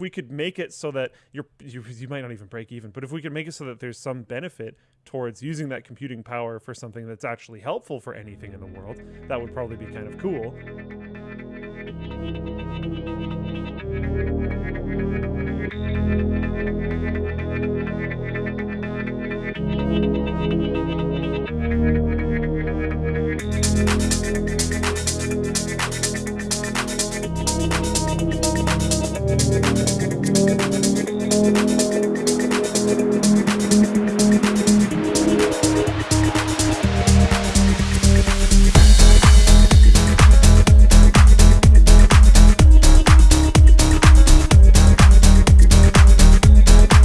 we could make it so that you're you, you might not even break even but if we could make it so that there's some benefit towards using that computing power for something that's actually helpful for anything in the world that would probably be kind of cool.